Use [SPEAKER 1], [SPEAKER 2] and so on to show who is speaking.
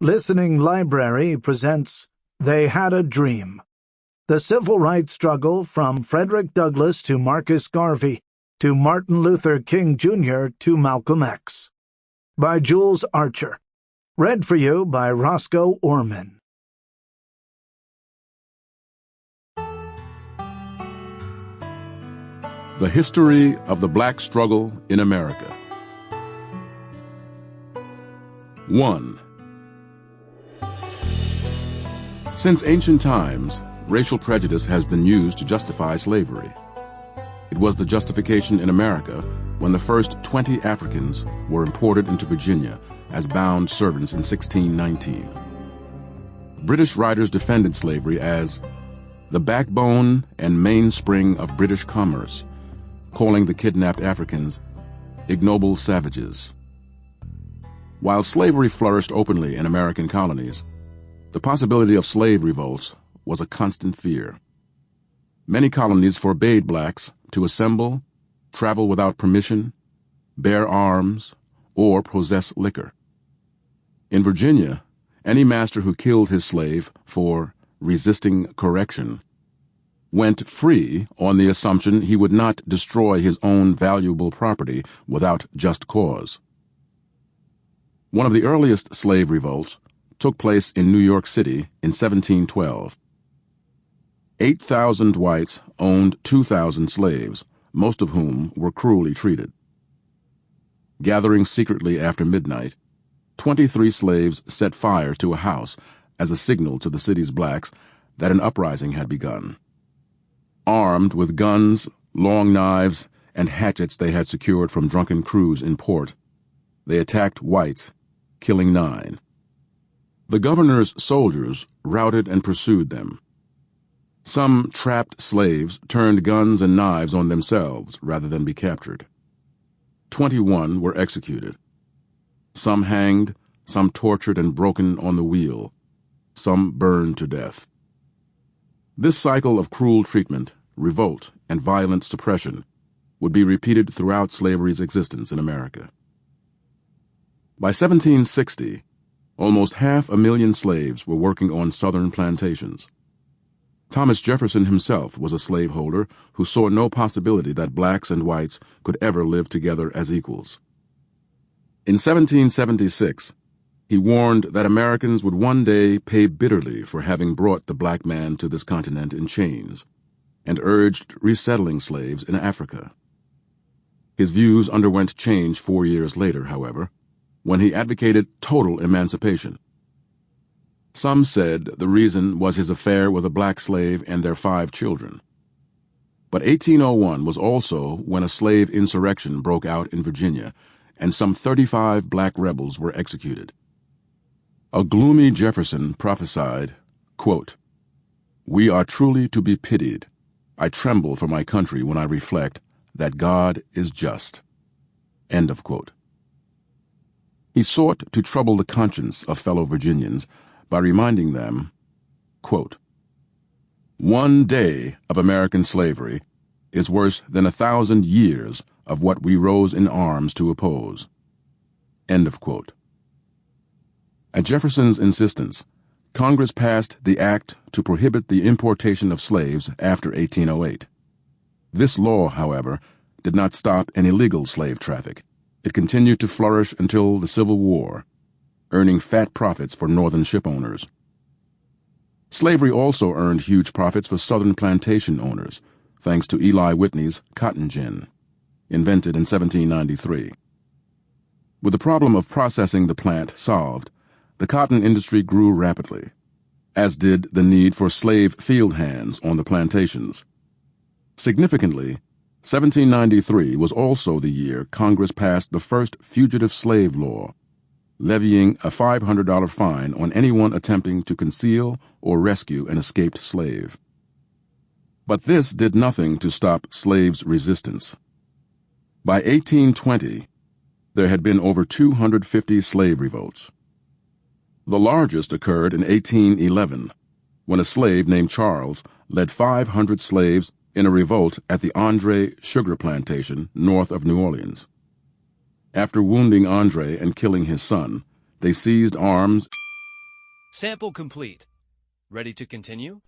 [SPEAKER 1] Listening Library presents They Had a Dream. The Civil Rights Struggle from Frederick Douglass to Marcus Garvey to Martin Luther King Jr. to Malcolm X. By Jules Archer. Read for you by Roscoe Orman.
[SPEAKER 2] The History of the Black Struggle in America. 1. Since ancient times, racial prejudice has been used to justify slavery. It was the justification in America when the first 20 Africans were imported into Virginia as bound servants in 1619. British writers defended slavery as the backbone and mainspring of British commerce, calling the kidnapped Africans ignoble savages. While slavery flourished openly in American colonies, the possibility of slave revolts was a constant fear. Many colonies forbade blacks to assemble, travel without permission, bear arms, or possess liquor. In Virginia, any master who killed his slave for resisting correction went free on the assumption he would not destroy his own valuable property without just cause. One of the earliest slave revolts took place in New York City in 1712. 8,000 whites owned 2,000 slaves, most of whom were cruelly treated. Gathering secretly after midnight, 23 slaves set fire to a house as a signal to the city's blacks that an uprising had begun. Armed with guns, long knives, and hatchets they had secured from drunken crews in port, they attacked whites, killing nine. The governor's soldiers routed and pursued them. Some trapped slaves turned guns and knives on themselves rather than be captured. Twenty-one were executed. Some hanged, some tortured and broken on the wheel, some burned to death. This cycle of cruel treatment, revolt, and violent suppression would be repeated throughout slavery's existence in America. By 1760, Almost half a million slaves were working on southern plantations. Thomas Jefferson himself was a slaveholder who saw no possibility that blacks and whites could ever live together as equals. In 1776, he warned that Americans would one day pay bitterly for having brought the black man to this continent in chains, and urged resettling slaves in Africa. His views underwent change four years later, however, when he advocated total emancipation. Some said the reason was his affair with a black slave and their five children. But 1801 was also when a slave insurrection broke out in Virginia, and some 35 black rebels were executed. A gloomy Jefferson prophesied, quote, We are truly to be pitied. I tremble for my country when I reflect that God is just. End of quote. He sought to trouble the conscience of fellow Virginians by reminding them, quote, One day of American slavery is worse than a thousand years of what we rose in arms to oppose. End of quote. At Jefferson's insistence, Congress passed the act to prohibit the importation of slaves after 1808. This law, however, did not stop an illegal slave traffic. It continued to flourish until the Civil War, earning fat profits for Northern shipowners. Slavery also earned huge profits for Southern plantation owners, thanks to Eli Whitney's cotton gin, invented in 1793. With the problem of processing the plant solved, the cotton industry grew rapidly, as did the need for slave field hands on the plantations. Significantly, 1793 was also the year Congress passed the first fugitive slave law, levying a $500 fine on anyone attempting to conceal or rescue an escaped slave. But this did nothing to stop slaves' resistance. By 1820, there had been over 250 slave revolts. The largest occurred in 1811, when a slave named Charles led 500 slaves in a revolt at the Andre sugar plantation north of New Orleans. After wounding Andre and killing his son, they seized arms
[SPEAKER 3] Sample complete. Ready to continue?